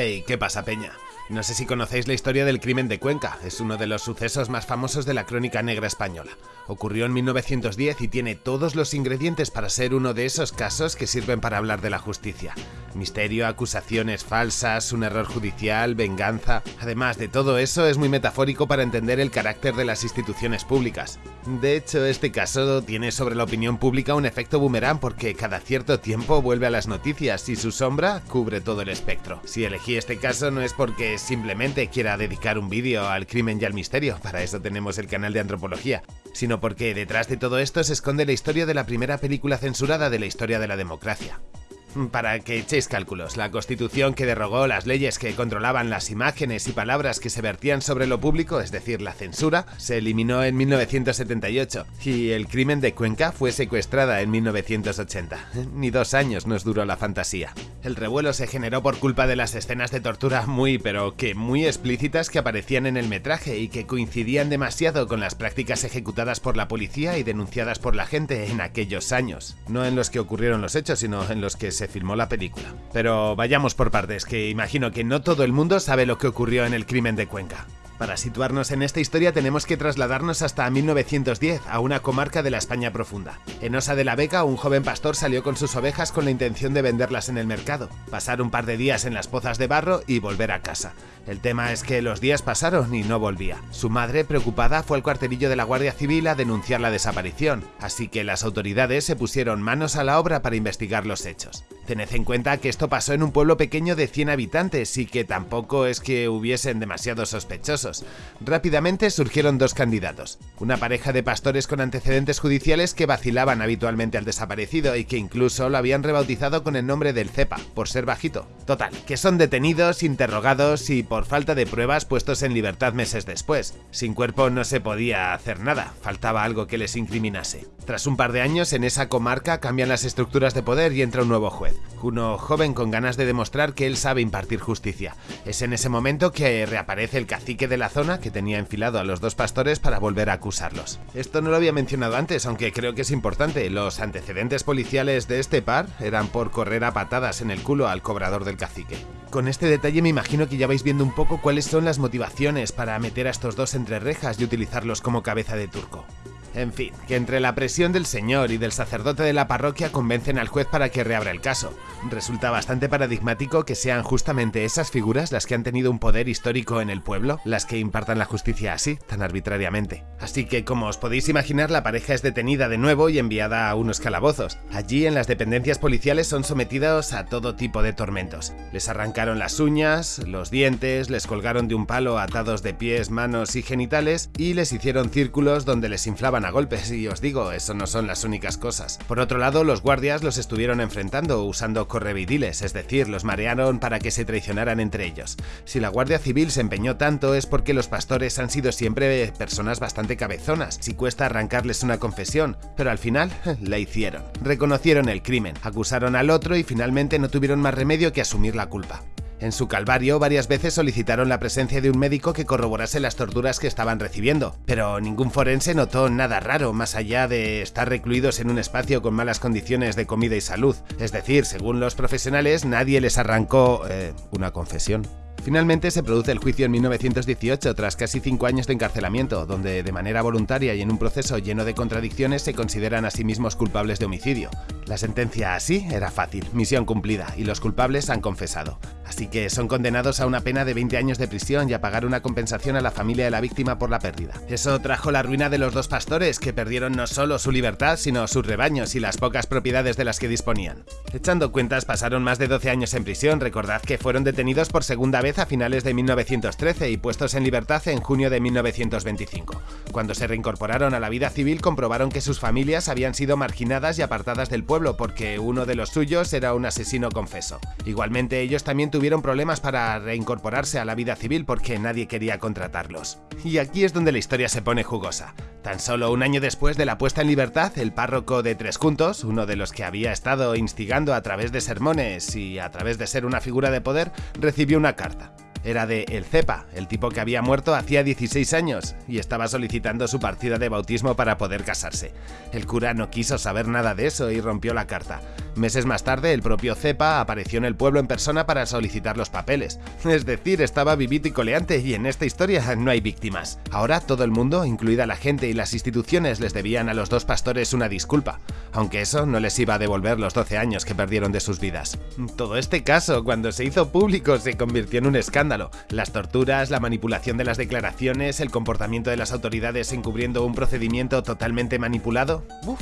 Hey, ¿qué pasa, Peña? No sé si conocéis la historia del crimen de Cuenca, es uno de los sucesos más famosos de la crónica negra española. Ocurrió en 1910 y tiene todos los ingredientes para ser uno de esos casos que sirven para hablar de la justicia. Misterio, acusaciones falsas, un error judicial, venganza... Además de todo eso, es muy metafórico para entender el carácter de las instituciones públicas. De hecho, este caso tiene sobre la opinión pública un efecto boomerang porque cada cierto tiempo vuelve a las noticias y su sombra cubre todo el espectro. Si elegí este caso no es porque simplemente quiera dedicar un vídeo al crimen y al misterio, para eso tenemos el canal de antropología, sino porque detrás de todo esto se esconde la historia de la primera película censurada de la historia de la democracia. Para que echéis cálculos, la Constitución que derogó las leyes que controlaban las imágenes y palabras que se vertían sobre lo público, es decir, la censura, se eliminó en 1978 y el crimen de Cuenca fue secuestrada en 1980. Ni dos años nos duró la fantasía. El revuelo se generó por culpa de las escenas de tortura muy, pero que muy explícitas que aparecían en el metraje y que coincidían demasiado con las prácticas ejecutadas por la policía y denunciadas por la gente en aquellos años. No en los que ocurrieron los hechos, sino en los que se filmó la película. Pero vayamos por partes, que imagino que no todo el mundo sabe lo que ocurrió en el crimen de Cuenca. Para situarnos en esta historia tenemos que trasladarnos hasta 1910, a una comarca de la España profunda. En Osa de la Vega, un joven pastor salió con sus ovejas con la intención de venderlas en el mercado, pasar un par de días en las pozas de barro y volver a casa. El tema es que los días pasaron y no volvía. Su madre, preocupada, fue al cuartelillo de la Guardia Civil a denunciar la desaparición, así que las autoridades se pusieron manos a la obra para investigar los hechos. Tened en cuenta que esto pasó en un pueblo pequeño de 100 habitantes y que tampoco es que hubiesen demasiados sospechosos. Rápidamente surgieron dos candidatos, una pareja de pastores con antecedentes judiciales que vacilaban habitualmente al desaparecido y que incluso lo habían rebautizado con el nombre del Cepa, por ser bajito. Total, que son detenidos, interrogados y por falta de pruebas puestos en libertad meses después. Sin cuerpo no se podía hacer nada, faltaba algo que les incriminase. Tras un par de años en esa comarca cambian las estructuras de poder y entra un nuevo juez uno joven con ganas de demostrar que él sabe impartir justicia. Es en ese momento que reaparece el cacique de la zona que tenía enfilado a los dos pastores para volver a acusarlos. Esto no lo había mencionado antes, aunque creo que es importante. Los antecedentes policiales de este par eran por correr a patadas en el culo al cobrador del cacique. Con este detalle me imagino que ya vais viendo un poco cuáles son las motivaciones para meter a estos dos entre rejas y utilizarlos como cabeza de turco. En fin, que entre la presión del señor y del sacerdote de la parroquia convencen al juez para que reabra el caso. Resulta bastante paradigmático que sean justamente esas figuras las que han tenido un poder histórico en el pueblo, las que impartan la justicia así, tan arbitrariamente. Así que, como os podéis imaginar, la pareja es detenida de nuevo y enviada a unos calabozos. Allí, en las dependencias policiales, son sometidos a todo tipo de tormentos. Les arrancaron las uñas, los dientes, les colgaron de un palo atados de pies, manos y genitales y les hicieron círculos donde les inflaban golpes y os digo, eso no son las únicas cosas. Por otro lado, los guardias los estuvieron enfrentando usando correvidiles, es decir, los marearon para que se traicionaran entre ellos. Si la Guardia Civil se empeñó tanto es porque los pastores han sido siempre personas bastante cabezonas, si cuesta arrancarles una confesión, pero al final la hicieron. Reconocieron el crimen, acusaron al otro y finalmente no tuvieron más remedio que asumir la culpa. En su calvario varias veces solicitaron la presencia de un médico que corroborase las torturas que estaban recibiendo, pero ningún forense notó nada raro más allá de estar recluidos en un espacio con malas condiciones de comida y salud. Es decir, según los profesionales, nadie les arrancó eh, una confesión. Finalmente se produce el juicio en 1918 tras casi cinco años de encarcelamiento, donde de manera voluntaria y en un proceso lleno de contradicciones se consideran a sí mismos culpables de homicidio. La sentencia así era fácil, misión cumplida, y los culpables han confesado. Así que son condenados a una pena de 20 años de prisión y a pagar una compensación a la familia de la víctima por la pérdida. Eso trajo la ruina de los dos pastores, que perdieron no solo su libertad, sino sus rebaños y las pocas propiedades de las que disponían. Echando cuentas, pasaron más de 12 años en prisión, recordad que fueron detenidos por segunda vez a finales de 1913 y puestos en libertad en junio de 1925. Cuando se reincorporaron a la vida civil comprobaron que sus familias habían sido marginadas y apartadas del pueblo porque uno de los suyos era un asesino confeso. Igualmente ellos también tuvieron problemas para reincorporarse a la vida civil porque nadie quería contratarlos. Y aquí es donde la historia se pone jugosa. Tan solo un año después de la puesta en libertad, el párroco de Tres Juntos, uno de los que había estado instigando a través de sermones y a través de ser una figura de poder, recibió una carta. Era de El Cepa, el tipo que había muerto hacía 16 años y estaba solicitando su partida de bautismo para poder casarse. El cura no quiso saber nada de eso y rompió la carta. Meses más tarde, el propio Cepa apareció en el pueblo en persona para solicitar los papeles. Es decir, estaba vivito y coleante y en esta historia no hay víctimas. Ahora todo el mundo, incluida la gente y las instituciones, les debían a los dos pastores una disculpa, aunque eso no les iba a devolver los 12 años que perdieron de sus vidas. Todo este caso, cuando se hizo público, se convirtió en un escándalo. Las torturas, la manipulación de las declaraciones, el comportamiento de las autoridades encubriendo un procedimiento totalmente manipulado. Uf,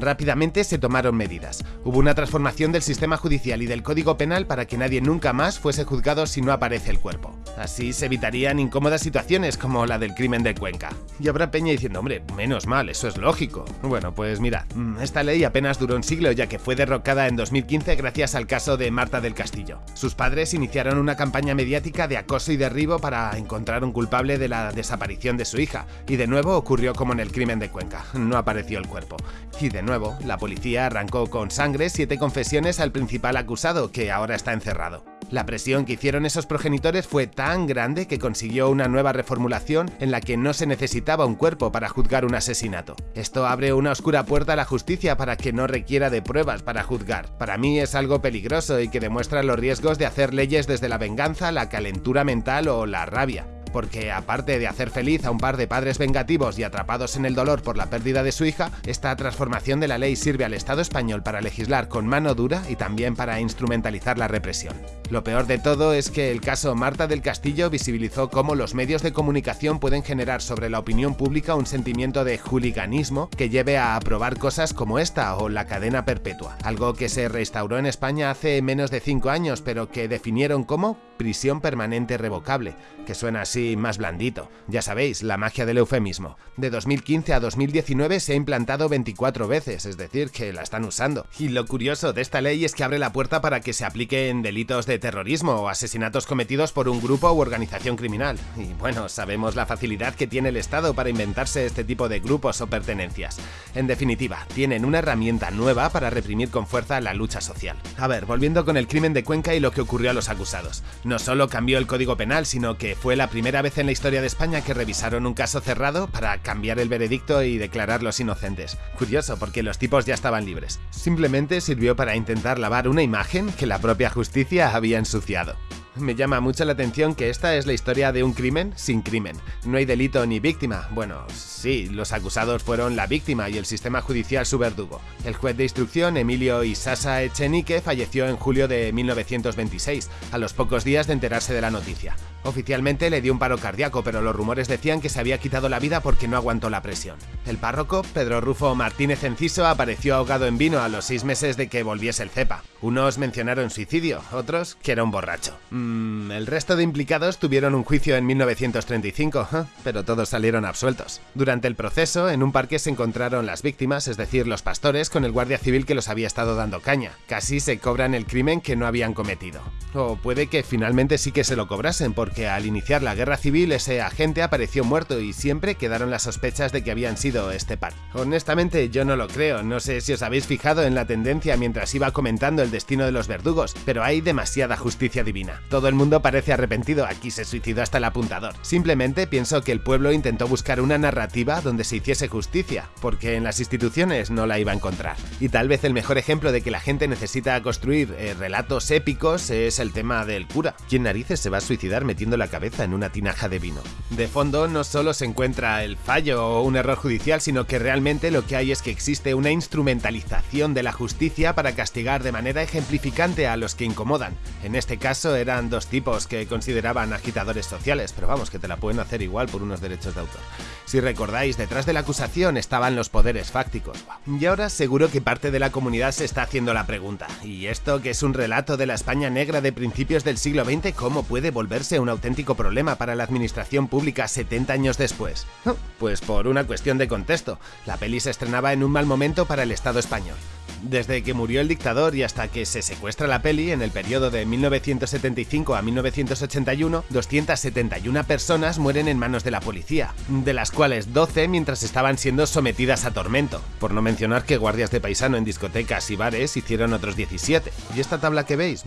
Rápidamente se tomaron medidas. Hubo una transformación del sistema judicial y del código penal para que nadie nunca más fuese juzgado si no aparece el cuerpo. Así se evitarían incómodas situaciones como la del crimen de Cuenca. Y habrá Peña diciendo, hombre, menos mal, eso es lógico. Bueno, pues mirad, mm, esta ley apenas duró un siglo ya que fue derrocada en 2015 gracias al caso de Marta del Castillo. Sus padres iniciaron una campaña mediática de acoso y derribo para encontrar un culpable de la desaparición de su hija, y de nuevo ocurrió como en el crimen de Cuenca, no apareció el cuerpo. Y de nuevo, la policía arrancó con sangre siete confesiones al principal acusado, que ahora está encerrado. La presión que hicieron esos progenitores fue tan grande que consiguió una nueva reformulación en la que no se necesitaba un cuerpo para juzgar un asesinato. Esto abre una oscura puerta a la justicia para que no requiera de pruebas para juzgar. Para mí es algo peligroso y que demuestra los riesgos de hacer leyes desde la venganza, la calentura mental o la rabia porque aparte de hacer feliz a un par de padres vengativos y atrapados en el dolor por la pérdida de su hija, esta transformación de la ley sirve al Estado español para legislar con mano dura y también para instrumentalizar la represión. Lo peor de todo es que el caso Marta del Castillo visibilizó cómo los medios de comunicación pueden generar sobre la opinión pública un sentimiento de hooliganismo que lleve a aprobar cosas como esta o la cadena perpetua, algo que se restauró en España hace menos de 5 años pero que definieron como prisión permanente revocable, que suena así más blandito. Ya sabéis, la magia del eufemismo. De 2015 a 2019 se ha implantado 24 veces, es decir, que la están usando. Y lo curioso de esta ley es que abre la puerta para que se aplique en delitos de terrorismo o asesinatos cometidos por un grupo u organización criminal. Y bueno, sabemos la facilidad que tiene el Estado para inventarse este tipo de grupos o pertenencias. En definitiva, tienen una herramienta nueva para reprimir con fuerza la lucha social. A ver, volviendo con el crimen de Cuenca y lo que ocurrió a los acusados. No solo cambió el Código Penal, sino que fue la primera vez en la historia de España que revisaron un caso cerrado para cambiar el veredicto y declararlos inocentes. Curioso, porque los tipos ya estaban libres. Simplemente sirvió para intentar lavar una imagen que la propia justicia había ensuciado. Me llama mucho la atención que esta es la historia de un crimen sin crimen. No hay delito ni víctima. Bueno, sí, los acusados fueron la víctima y el sistema judicial su verdugo. El juez de instrucción, Emilio Isasa Echenique, falleció en julio de 1926, a los pocos días de enterarse de la noticia. Oficialmente le dio un paro cardíaco, pero los rumores decían que se había quitado la vida porque no aguantó la presión. El párroco, Pedro Rufo Martínez Enciso, apareció ahogado en vino a los seis meses de que volviese el cepa. Unos mencionaron suicidio, otros que era un borracho. Mm, el resto de implicados tuvieron un juicio en 1935, ¿eh? pero todos salieron absueltos. Durante el proceso, en un parque se encontraron las víctimas, es decir, los pastores, con el guardia civil que los había estado dando caña. Casi se cobran el crimen que no habían cometido. O puede que finalmente sí que se lo cobrasen, porque que al iniciar la guerra civil ese agente apareció muerto y siempre quedaron las sospechas de que habían sido este par. Honestamente yo no lo creo, no sé si os habéis fijado en la tendencia mientras iba comentando el destino de los verdugos, pero hay demasiada justicia divina. Todo el mundo parece arrepentido, aquí se suicidó hasta el apuntador. Simplemente pienso que el pueblo intentó buscar una narrativa donde se hiciese justicia, porque en las instituciones no la iba a encontrar. Y tal vez el mejor ejemplo de que la gente necesita construir eh, relatos épicos es el tema del cura. ¿Quién narices se va a suicidar metiendo la cabeza en una tinaja de vino. De fondo no solo se encuentra el fallo o un error judicial, sino que realmente lo que hay es que existe una instrumentalización de la justicia para castigar de manera ejemplificante a los que incomodan. En este caso eran dos tipos que consideraban agitadores sociales, pero vamos, que te la pueden hacer igual por unos derechos de autor. Si recordáis, detrás de la acusación estaban los poderes fácticos. Y ahora seguro que parte de la comunidad se está haciendo la pregunta, ¿y esto que es un relato de la España negra de principios del siglo XX, cómo puede volverse una auténtico problema para la administración pública 70 años después? Pues por una cuestión de contexto. La peli se estrenaba en un mal momento para el Estado español. Desde que murió el dictador y hasta que se secuestra la peli, en el periodo de 1975 a 1981, 271 personas mueren en manos de la policía, de las cuales 12 mientras estaban siendo sometidas a tormento, por no mencionar que guardias de paisano en discotecas y bares hicieron otros 17. ¿Y esta tabla que veis?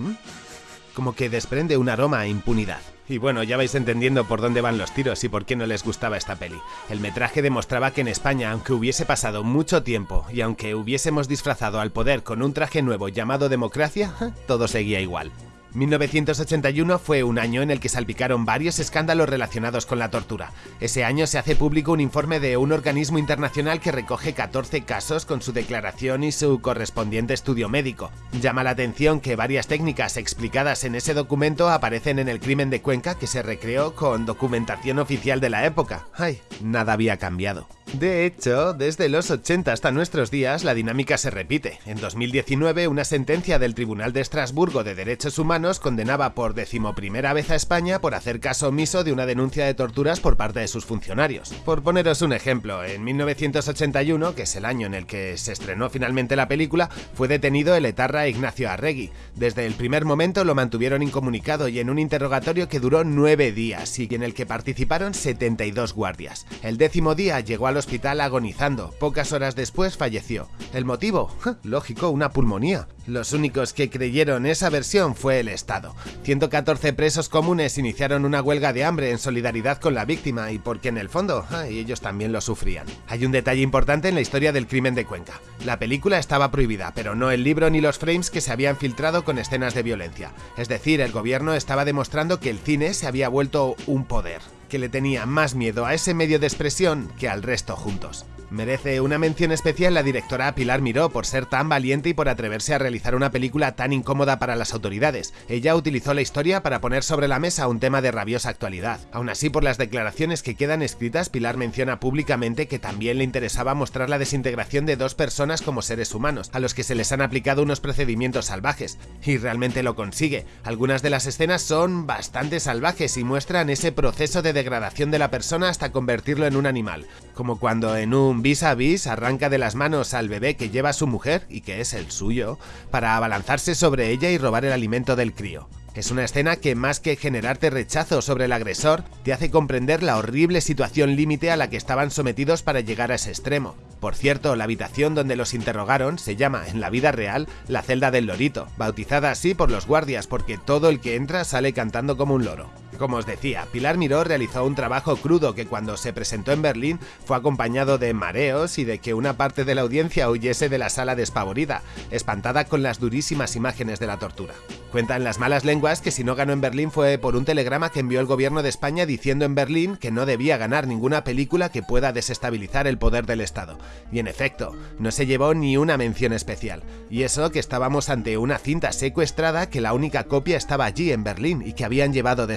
como que desprende un aroma a impunidad. Y bueno, ya vais entendiendo por dónde van los tiros y por qué no les gustaba esta peli. El metraje demostraba que en España, aunque hubiese pasado mucho tiempo y aunque hubiésemos disfrazado al poder con un traje nuevo llamado democracia, todo seguía igual. 1981 fue un año en el que salpicaron varios escándalos relacionados con la tortura. Ese año se hace público un informe de un organismo internacional que recoge 14 casos con su declaración y su correspondiente estudio médico. Llama la atención que varias técnicas explicadas en ese documento aparecen en el crimen de Cuenca que se recreó con documentación oficial de la época. Ay, nada había cambiado. De hecho, desde los 80 hasta nuestros días la dinámica se repite. En 2019 una sentencia del Tribunal de Estrasburgo de Derechos Humanos condenaba por decimoprimera vez a España por hacer caso omiso de una denuncia de torturas por parte de sus funcionarios. Por poneros un ejemplo, en 1981, que es el año en el que se estrenó finalmente la película, fue detenido el etarra Ignacio Arregui. Desde el primer momento lo mantuvieron incomunicado y en un interrogatorio que duró nueve días y en el que participaron 72 guardias. El décimo día llegó al hospital agonizando. Pocas horas después falleció. ¿El motivo? Lógico, una pulmonía. Los únicos que creyeron esa versión fue el Estado. 114 presos comunes iniciaron una huelga de hambre en solidaridad con la víctima y porque en el fondo ellos también lo sufrían. Hay un detalle importante en la historia del crimen de Cuenca. La película estaba prohibida, pero no el libro ni los frames que se habían filtrado con escenas de violencia. Es decir, el gobierno estaba demostrando que el cine se había vuelto un poder que le tenía más miedo a ese medio de expresión que al resto juntos. Merece una mención especial la directora Pilar Miró por ser tan valiente y por atreverse a realizar una película tan incómoda para las autoridades. Ella utilizó la historia para poner sobre la mesa un tema de rabiosa actualidad. Aún así, por las declaraciones que quedan escritas, Pilar menciona públicamente que también le interesaba mostrar la desintegración de dos personas como seres humanos, a los que se les han aplicado unos procedimientos salvajes. Y realmente lo consigue. Algunas de las escenas son bastante salvajes y muestran ese proceso de degradación de la persona hasta convertirlo en un animal, como cuando en un vis a vis arranca de las manos al bebé que lleva su mujer y que es el suyo, para abalanzarse sobre ella y robar el alimento del crío. Es una escena que más que generarte rechazo sobre el agresor, te hace comprender la horrible situación límite a la que estaban sometidos para llegar a ese extremo. Por cierto, la habitación donde los interrogaron se llama, en la vida real, la celda del lorito, bautizada así por los guardias porque todo el que entra sale cantando como un loro. Como os decía, Pilar Miró realizó un trabajo crudo que cuando se presentó en Berlín fue acompañado de mareos y de que una parte de la audiencia huyese de la sala despavorida, espantada con las durísimas imágenes de la tortura. Cuentan las malas lenguas que si no ganó en Berlín fue por un telegrama que envió el gobierno de España diciendo en Berlín que no debía ganar ninguna película que pueda desestabilizar el poder del Estado. Y en efecto, no se llevó ni una mención especial. Y eso que estábamos ante una cinta secuestrada que la única copia estaba allí en Berlín y que habían llevado de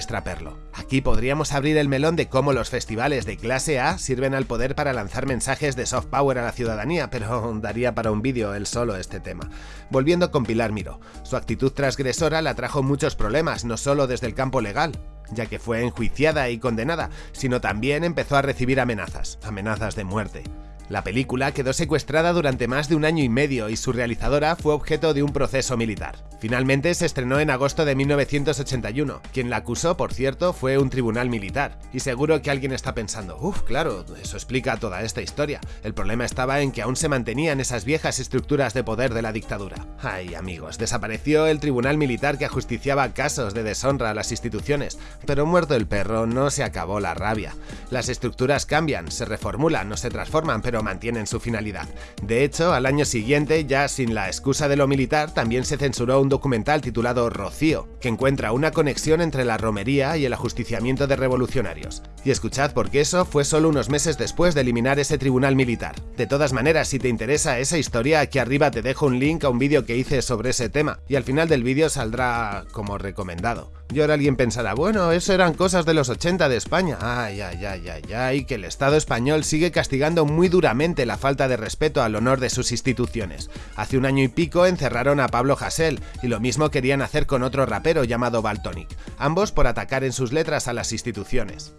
Aquí podríamos abrir el melón de cómo los festivales de clase A sirven al poder para lanzar mensajes de soft power a la ciudadanía, pero daría para un vídeo el solo este tema. Volviendo con Pilar Miro, su actitud transgresora la trajo muchos problemas, no solo desde el campo legal, ya que fue enjuiciada y condenada, sino también empezó a recibir amenazas, amenazas de muerte. La película quedó secuestrada durante más de un año y medio y su realizadora fue objeto de un proceso militar. Finalmente se estrenó en agosto de 1981. Quien la acusó, por cierto, fue un tribunal militar. Y seguro que alguien está pensando, uff, claro, eso explica toda esta historia. El problema estaba en que aún se mantenían esas viejas estructuras de poder de la dictadura. Ay, amigos, desapareció el tribunal militar que ajusticiaba casos de deshonra a las instituciones, pero muerto el perro no se acabó la rabia. Las estructuras cambian, se reformulan, no se transforman, pero mantienen su finalidad. De hecho, al año siguiente, ya sin la excusa de lo militar, también se censuró un documental titulado Rocío, que encuentra una conexión entre la romería y el ajusticiamiento de revolucionarios. Y escuchad porque eso fue solo unos meses después de eliminar ese tribunal militar. De todas maneras, si te interesa esa historia, aquí arriba te dejo un link a un vídeo que hice sobre ese tema, y al final del vídeo saldrá como recomendado. Y ahora alguien pensará, bueno, eso eran cosas de los 80 de España. Ay, ay, ay, ay, ay, que el Estado español sigue castigando muy duramente la falta de respeto al honor de sus instituciones. Hace un año y pico encerraron a Pablo Hasél, y lo mismo querían hacer con otro rapero llamado Baltonic, ambos por atacar en sus letras a las instituciones.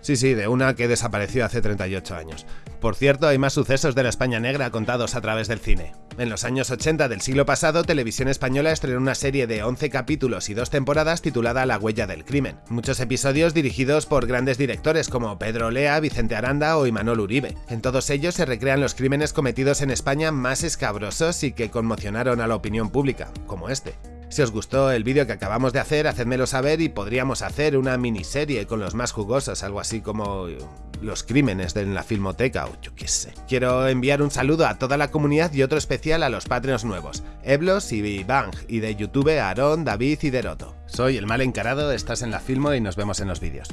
Sí, sí, de una que desapareció hace 38 años. Por cierto, hay más sucesos de la España negra contados a través del cine. En los años 80 del siglo pasado, Televisión Española estrenó una serie de 11 capítulos y dos temporadas titulada La huella del crimen. Muchos episodios dirigidos por grandes directores como Pedro Lea, Vicente Aranda o Imanol Uribe. En todos ellos se recrean los crímenes cometidos en España más escabrosos y que conmocionaron a la opinión pública, como este. Si os gustó el vídeo que acabamos de hacer, hacedmelo saber y podríamos hacer una miniserie con los más jugosos, algo así como los crímenes de la filmoteca o yo qué sé. Quiero enviar un saludo a toda la comunidad y otro especial a los Patreons nuevos, Eblos y Bang, y de YouTube Aaron, David y Deroto. Soy el mal encarado, estás en la Filmo y nos vemos en los vídeos.